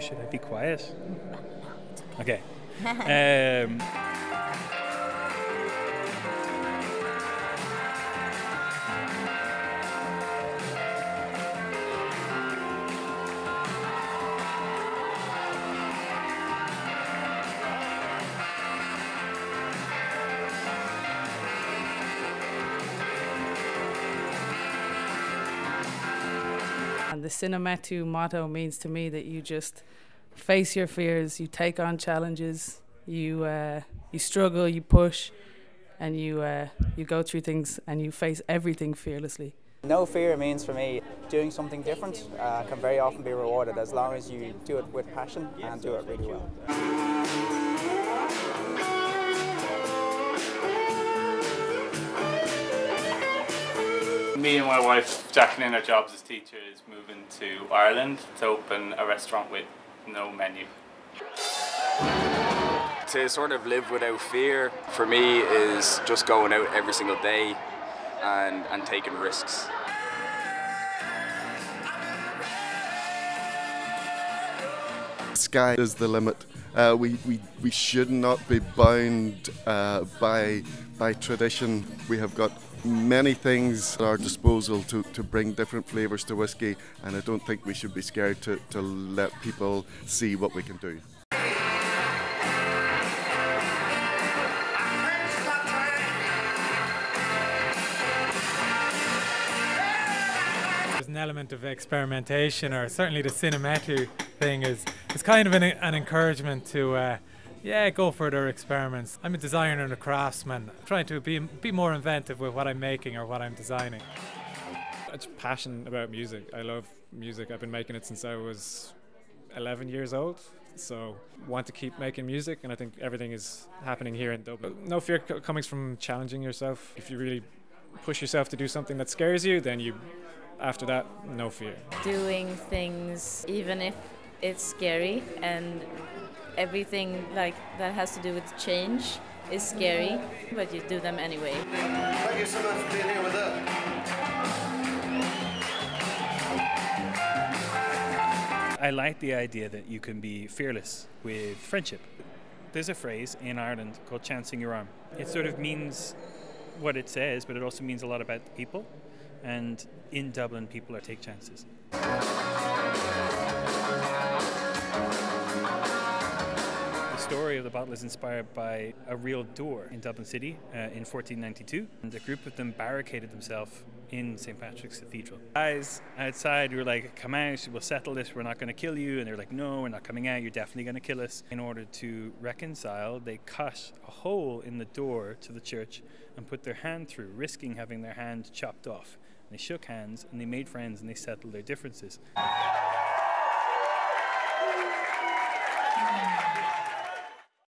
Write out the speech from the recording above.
should I be quiet? Okay. Um, And the Sine Metu motto means to me that you just face your fears, you take on challenges, you uh, you struggle, you push, and you uh, you go through things and you face everything fearlessly. No fear means for me doing something different uh, can very often be rewarded as long as you do it with passion and do it really well. Me and my wife, Jacqueline, our jobs as teachers, moving to Ireland to open a restaurant with no menu. To sort of live without fear for me is just going out every single day and, and taking risks. Sky is the limit. Uh, we, we, we should not be bound uh, by, by tradition. We have got many things at our disposal to, to bring different flavours to whisky, and I don't think we should be scared to, to let people see what we can do. There's an element of experimentation, or certainly the Sine Metu thing is is kind of an, an encouragement to, uh, yeah, go for their experiments. I'm a designer and a craftsman, I'm trying to be be more inventive with what I'm making or what I'm designing. It's passion about music. I love music. I've been making it since I was 11 years old. So want to keep making music, and I think everything is happening here in Dublin. No fear co- comes from challenging yourself. If you really push yourself to do something that scares you, then you, after that, no fear. doing things even if it's scary and everything like that has to do with change is scary but you do them anyway Thank you so much for being here with us. I like the idea that you can be fearless with friendship. There's a phrase in Ireland called chancing your arm. It sort of means what it says, but it also means a lot about the people. And in Dublin, people are take chances story of the battle is inspired by a real door in Dublin City uh, in 1492, and a group of them barricaded themselves in St. Patrick's Cathedral. Guys outside were like, come out, we'll settle this, we're not going to kill you. And they're like, no, we're not coming out, you're definitely going to kill us. In order to reconcile, they cut a hole in the door to the church and put their hand through, risking having their hand chopped off. And they shook hands and they made friends and they settled their differences.